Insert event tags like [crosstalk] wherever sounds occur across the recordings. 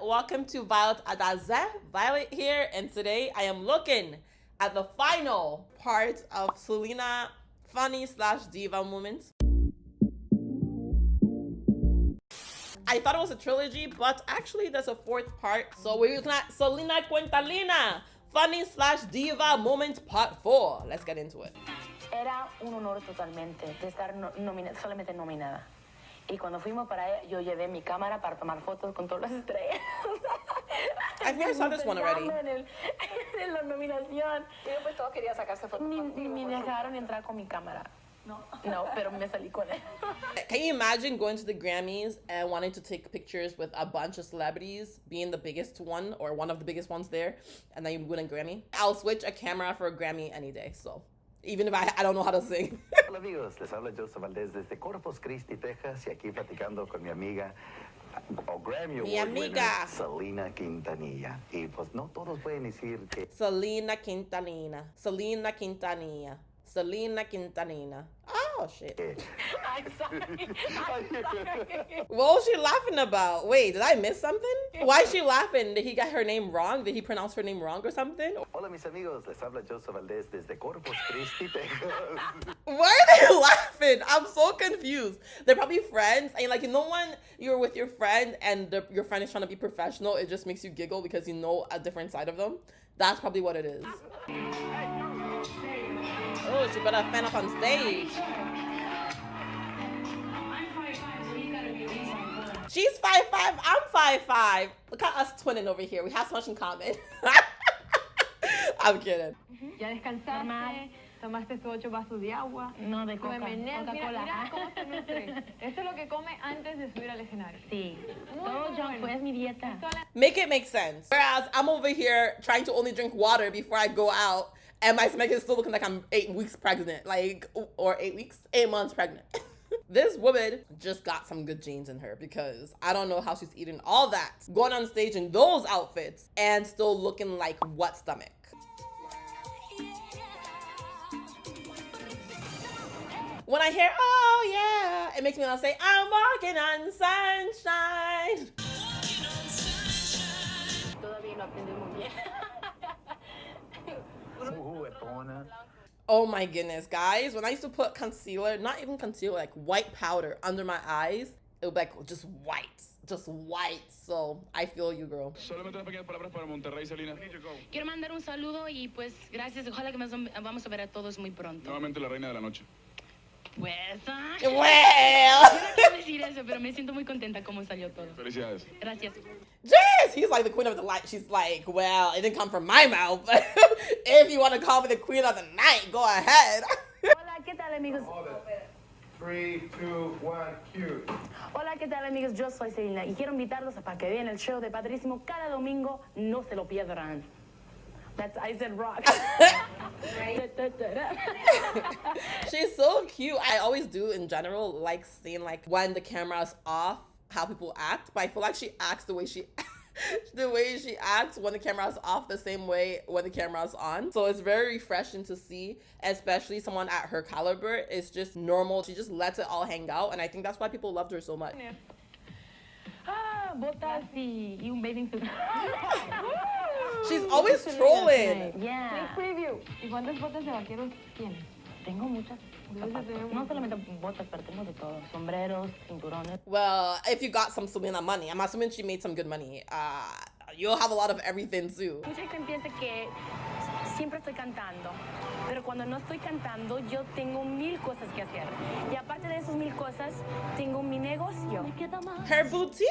welcome to Violet Adaze. Violet here, and today I am looking at the final part of Selena funny slash diva moments. I thought it was a trilogy, but actually there's a fourth part. So we're looking at Selena Quintanilla, funny slash diva moments part four. Let's get into it. Era un honor totalmente de estar no, solamente nominada. Y cuando fuimos para allá, yo llevé mi cámara para tomar fotos con todas las estrellas. I think I saw this one already. En, el, [laughs] en la nominación. Y después todos querían sacarse fotos Ni, contigo, ni me por dejaron entrar con mi cámara. No. No, pero me salí con él. [laughs] Can you imagine going to the Grammys and wanting to take pictures with a bunch of celebrities, being the biggest one or one of the biggest ones there, and then you win a Grammy? I'll switch a camera for a Grammy any day. So even if I, I don't know how to sing. [laughs] Hola amigos, les habla Joseph Valdez desde Corpus Christi, Texas y aquí platicando con mi amiga o Grammy Mi amiga. Selena Quintanilla. Y pues no todos pueden decir que Selena Quintanilla. Selena Quintanilla. Selena Quintanilla. Oh shit. Mm. [laughs] I'm sorry. [laughs] I'm sorry. [laughs] What was she laughing about? Wait, did I miss something? Why is she laughing? Did he get her name wrong? Did he pronounce her name wrong or something? Hola mis amigos, les habla Joseph Valdez desde Corpus Christi, Texas. Why are they laughing? I'm so confused. They're probably friends, and like you know when you're with your friend and the, your friend is trying to be professional, it just makes you giggle because you know a different side of them. That's probably what it is. Oh, she better fan up on stage. She's five five. I'm five five. Look at us twinning over here. We have so much in common. [laughs] I'm kidding. Mm-hmm. Ya descansaste, tomaste tus ocho vasos de agua. No, de coca, Come Mira, Coca-Cola. mira cómo se nutre. [laughs] Esto es lo que come antes de subir al escenario. Sí. Todo junk food es mi dieta. Make it make sense. Whereas I'm over here trying to only drink water before I go out, and my stomach is still looking like I'm eight weeks pregnant, like or eight weeks, eight months pregnant. [laughs] this woman just got some good genes in her because I don't know how she's eating all that, going on stage in those outfits, and still looking like what stomach. When I hear, oh yeah, it makes me want to say, I'm walking on sunshine. Todavía no aprendí bien. [laughs] Muy juguetona. Oh my goodness, guys. When I used to put concealer, not even concealer, like white powder under my eyes, it would be like just white. Just white. So I feel you, girl. Solamente pequeñas palabras para Monterrey, Selena. Quiero mandar un saludo y pues gracias. Ojalá que nos vamos a ver a todos muy pronto. Nuevamente la reina de la noche. Pues, ah, Well, yo no quiero decir eso, pero me siento muy contenta cómo salió todo. Felicidades. Gracias. Jess, he's like the queen of the light. She's like, well, it didn't come from my mouth. [laughs] if you want to call me the queen of the night, go ahead. [laughs] Hola, ¿qué tal amigos? Three, two, one, cue. Hola, ¿qué tal amigos? Yo soy Selena y quiero invitarlos a para que vean el show de Padrísimo cada domingo. No se lo pierdan. That's I said rock. [laughs] She's so cute. I always do in general like seeing like when the camera's off, how people act. But I feel like she acts the way she [laughs] the way she acts when the camera's off the same way when the camera's on. So it's very refreshing to see, especially someone at her caliber. It's just normal. She just lets it all hang out. And I think that's why people loved her so much. ah, botas y, y un bathing suit. She's always trolling. Yeah. Sneak preview. ¿Y cuántas botas de vaqueros tienes? Tengo muchas zapatos. No solamente botas, pero tengo de todo. Sombreros, cinturones. Well, if you got some Selena money, I'm assuming she made some good money. Uh, you'll have a lot of everything too. Mucha gente piensa que siempre estoy cantando, pero cuando no estoy cantando yo tengo mil cosas que hacer. Y aparte de esas mil cosas, tengo mi negocio. Her boutique.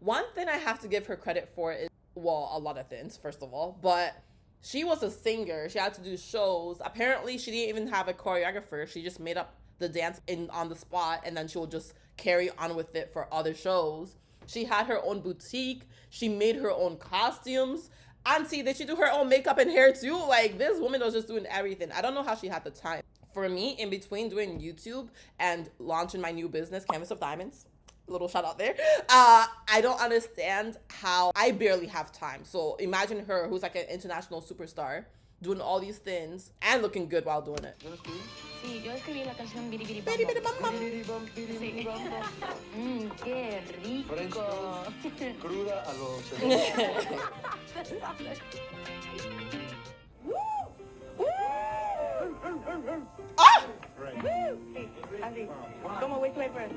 One thing I have to give her credit for is, well, a lot of things, first of all, but she was a singer. She had to do shows. Apparently, she didn't even have a choreographer. She just made up the dance in on the spot, and then she would just carry on with it for other shows. She had her own boutique. She made her own costumes. Auntie, did she do her own makeup and hair too? Like this woman was just doing everything. I don't know how she had the time. For me, in between doing YouTube and launching my new business, Canvas of Diamonds, little shout out there. Uh, I don't understand how I barely have time. So imagine her, who's like an international superstar, doing all these things and looking good while doing it. Sí, yo escribí la canción Bidi Bidi Bom Biri, Bam. biri, bam, bam. Mmm, [laughs] qué rico. [laughs] Cruda a los [laughs] Ah! ¿Cómo which way first?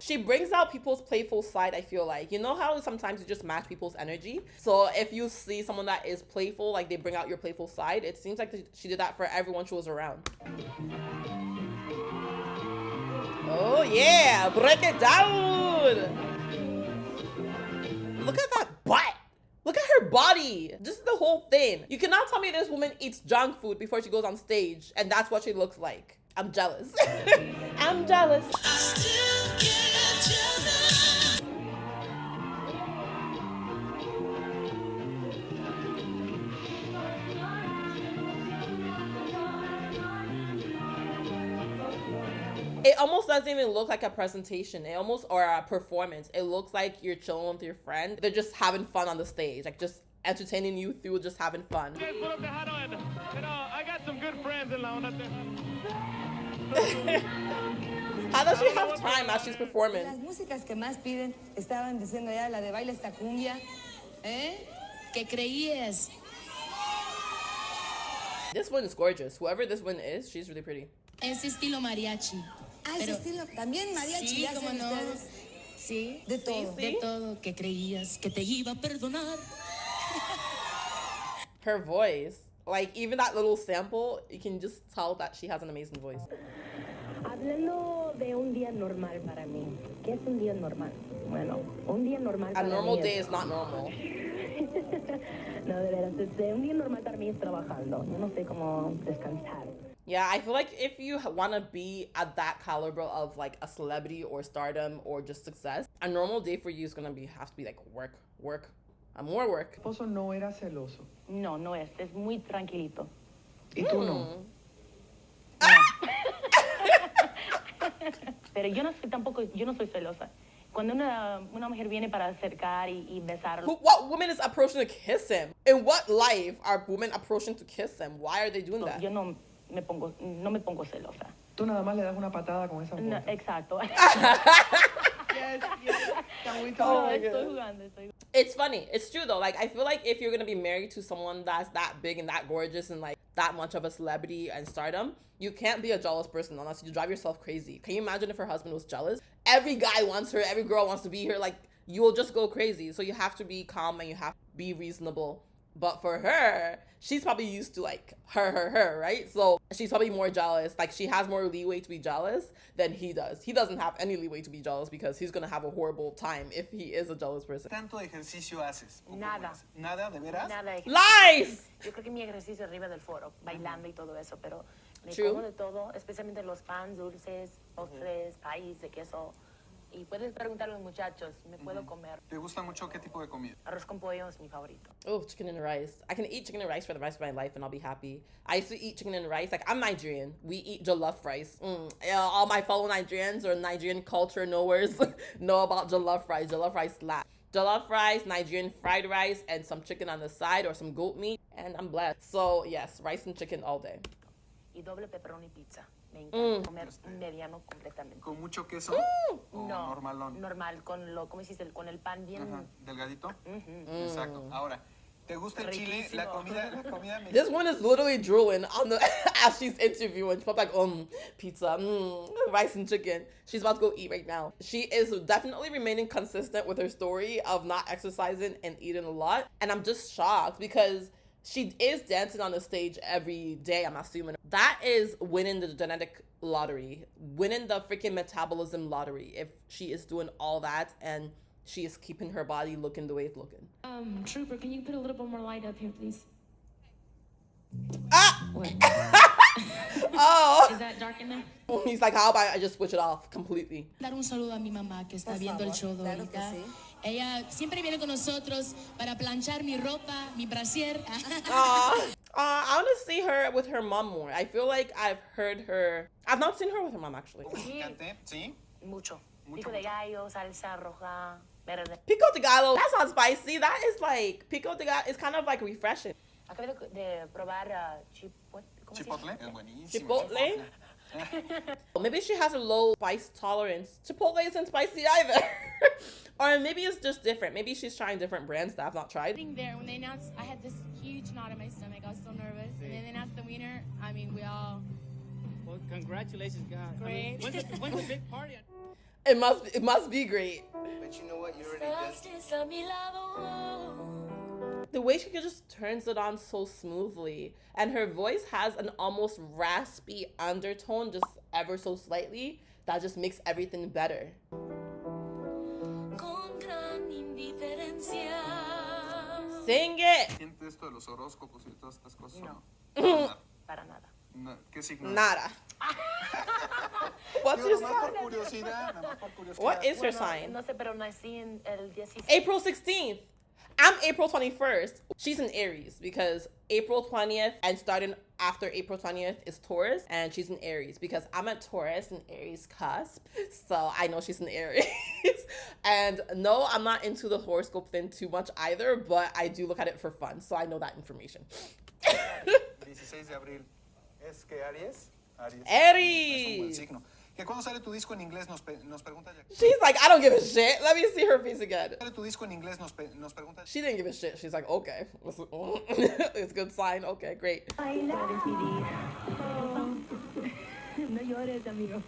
She brings out people's playful side, I feel like. You know how sometimes you just match people's energy? So if you see someone that is playful, like they bring out your playful side, it seems like she did that for everyone she was around. Oh yeah, break it down! Look at that butt! Look at her body! Just the whole thing. You cannot tell me this woman eats junk food before she goes on stage, and that's what she looks like. I'm jealous. [laughs] I'm jealous. It almost doesn't even look like a presentation. It almost or a performance. It looks like you're chilling with your friend. They're just having fun on the stage, like just entertaining you through just having fun. I got some good friends in La Onda [laughs] How does she have time as she's performing? Las músicas que más piden, estaban diciendo ya, la de baile esta cumbia, ¿eh? ¿Qué creías? This one is gorgeous. Whoever this one is, she's really pretty. Ese estilo mariachi. Ah, ese Pero- estilo, también mariachi Sí, cómo no. ustedes. Sí. De todo. De todo. ¿Qué creías? ¿Que te iba a perdonar? [laughs] Her voice, like even that little sample, you can just tell that she has an amazing voice. Hablando de un día normal para mí. ¿Qué es un día normal? Bueno, un día normal A normal mí day es... is not normal. [laughs] No, de veras, un día normal para mí es trabajando. Yo no sé cómo descansar. Yeah, I feel like if you want to be at that caliber of like a celebrity or stardom or just success, a normal day for you is gonna be have to be like work, work, and more work. esposo no era celoso. No, no es. Es muy tranquilito. Y tú no. [laughs] Pero yo no soy tampoco, yo no soy celosa. Cuando una, una mujer viene para acercar y, y besarlo, Who, what woman is approaching to kiss him? In what life are women approaching to kiss him? Why are they doing that? yo no me pongo, no me pongo celosa. Tú nada más le das una patada con esa No, exacto. [laughs] Yes, yes. Can we Oh talk? estoy jugando, estoy It's funny. It's true though. Like I feel like if you're gonna be married to someone that's that big and that gorgeous and like that much of a celebrity and stardom, you can't be a jealous person unless you drive yourself crazy. Can you imagine if her husband was jealous? Every guy wants her. Every girl wants to be her. Like you will just go crazy. So you have to be calm and you have to be reasonable. But for her, she's probably used to like her, her, her, right? So she's probably more jealous. Like she has more leeway to be jealous than he does. He doesn't have any leeway to be jealous because he's gonna have a horrible time if he is a jealous person. ¿Tanto ejercicio haces? ¿O cómo Nada. es? ¿Nada, de veras? Nada de Lies! Yo creo que mi ejercicio es arriba del foro, bailando y todo eso, pero me True. como de todo, especialmente los pans, dulces, postres, país de queso. Y puedes preguntar a los muchachos, me puedo comer. ¿Te gusta mucho qué tipo de comida? Arroz con pollo es mi favorito. Oh, chicken and rice. I can eat chicken and rice for the rest of my life and I'll be happy. I used to eat chicken and rice. Like, I'm Nigerian. We eat jollof rice. Mm. Yeah, all my fellow Nigerians or Nigerian culture knowers [laughs] know about jollof rice. Jollof rice slap. Jollof rice, Nigerian fried rice, and some chicken on the side or some goat meat. And I'm blessed. So, yes, rice and chicken all day. Y doble pepperoni pizza. Me encanta Mm. comer mediano completamente. ¿Con mucho queso? ¿O No, normalón? normal, con lo, ¿cómo hiciste? Con el pan bien... Ajá, ¿Delgadito? Ujú. Exacto. Ahora, ¿te gusta el chile? La comida, la comida [laughs] This one is literally drooling on the [laughs] as she's interviewing. She's like, um, pizza, mm, rice and chicken. She's about to go eat right now. She is definitely remaining consistent with her story of not exercising and eating a lot. And I'm just shocked because she is dancing on the stage every day, I'm assuming. That is winning the genetic lottery, winning the freaking metabolism lottery. If she is doing all that and she is keeping her body looking the way it's looking. Um, Trooper, can you put a little bit more light up here, please? Ah! [laughs] What? [laughs] Oh! Is that dark in there? He's like, how about I just switch it off completely? Dar un saludo a mi mamá que está Por viendo el show claro ahorita. sí. Ella siempre viene con nosotros para planchar mi ropa, mi brasier. [laughs] Aw. Uh, I want to see her with her mom more. I feel like I've heard her. I've not seen her with her mom actually. Picante, ¿sí? Mucho. Mucho, Pico de gallo, salsa roja, Verde. Pico de gallo. That's not spicy. That is like pico de gallo. It's kind of like refreshing. Acabé de, de probar chipotle. ¿Cómo? Chipotle es buenísimo. Chipotle. [laughs] maybe she has a low spice tolerance. Chipotle isn't spicy either. [laughs] or maybe it's just different. Maybe she's trying different brands that I've not tried. Sitting there when they announced, I had this huge knot in my stomach. I was so nervous, and then they announced the winner. I mean, we all Well, congratulations, guys. I Great. mean, when's, the, when's the big party? It must it must be great. But you know what? You already did. The way she just turns it on so smoothly, and her voice has an almost raspy undertone, just ever so slightly, that just makes everything better. Sing it! ¿Siente esto de los horóscopos y todas estas cosas? No. Para nada. No, ¿Qué signo? Nada. What's Digo, your sign? curiosidad, nomás por curiosidad. What is your sign? No sé, pero nací en el 16. April 16th. April 21st. She's in Aries because April 20th and starting after April 20th is Taurus, and she's in Aries because I'm a Taurus and Aries cusp. So I know she's in Aries. [laughs] and no, I'm not into the horoscope thing too much either, but I do look at it for fun. So I know that information. [laughs] 16 de abril. ¿Es que Aries? Aries. Es un buen Aries. Signo. Que cuando sale tu disco en inglés nos, pe- nos pregunta Jackie. She's like, I don't give a shit. Let me see her face again. Sale tu disco en inglés nos, pe- nos pregunta She didn't give a shit. She's like, okay. [laughs] it's a good sign. Okay, great. No llores, amigo.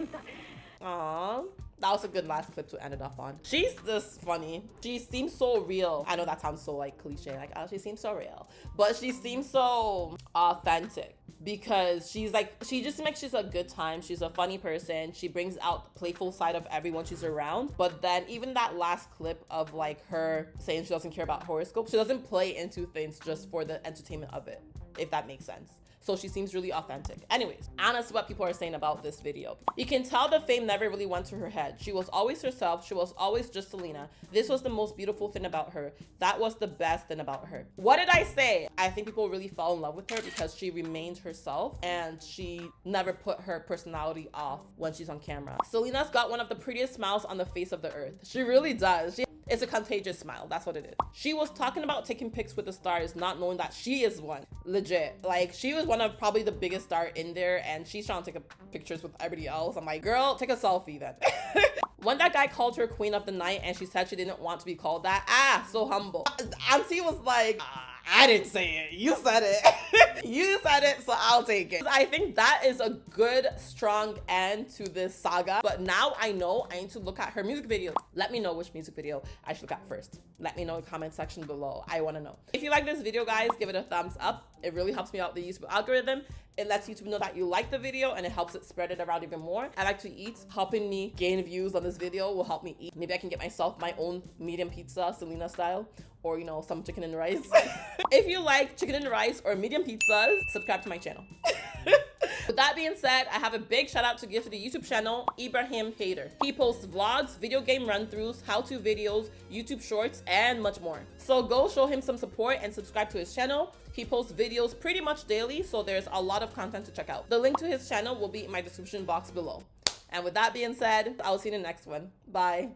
Aww. That was a good last clip to end it off on. She's just funny. She seems so real. I know that sounds so like cliche, like, oh, she seems so real. But she seems so authentic because she's like, she just makes she's a good time. She's a funny person. She brings out the playful side of everyone she's around. But then even that last clip of like her saying she doesn't care about horoscopes, she doesn't play into things just for the entertainment of it, if that makes sense. So she seems really authentic. Anyways, honest what people are saying about this video. You can tell the fame never really went to her head. She was always herself. She was always just Selena. This was the most beautiful thing about her. That was the best thing about her. What did I say? I think people really fell in love with her because she remained herself and she never put her personality off when she's on camera. Selena's got one of the prettiest smiles on the face of the earth. She really does. She it's a contagious smile. That's what it is. She was talking about taking pics with the stars, not knowing that she is one. Legit. Like, she was one of probably the biggest star in there, and she's trying to take pictures with everybody else. I'm like, girl, take a selfie then. [laughs] when that guy called her queen of the night and she said she didn't want to be called that, ah, so humble. Auntie was like, "Ah, I didn't say it. You said it. [laughs] you said it, so I'll take it. I think that is a good, strong end to this saga. But now I know I need to look at her music video. Let me know which music video I should look at first. Let me know in the comment section below. I want to know. If you like this video, guys, give it a thumbs up. It really helps me out the YouTube algorithm. It lets YouTube know that you like the video and it helps it spread it around even more. I like to eat. Helping me gain views on this video will help me eat. Maybe I can get myself my own medium pizza, Selena style, or you know, some chicken and rice. [laughs] if you like chicken and rice or medium pizzas, subscribe to my channel. With that being said, I have a big shout out to give to the YouTube channel Ibrahim Hader. He posts vlogs, video game run-throughs, how-to videos, YouTube shorts, and much more. So go show him some support and subscribe to his channel. He posts videos pretty much daily, so there's a lot of content to check out. The link to his channel will be in my description box below. And with that being said, I'll see you in the next one. Bye.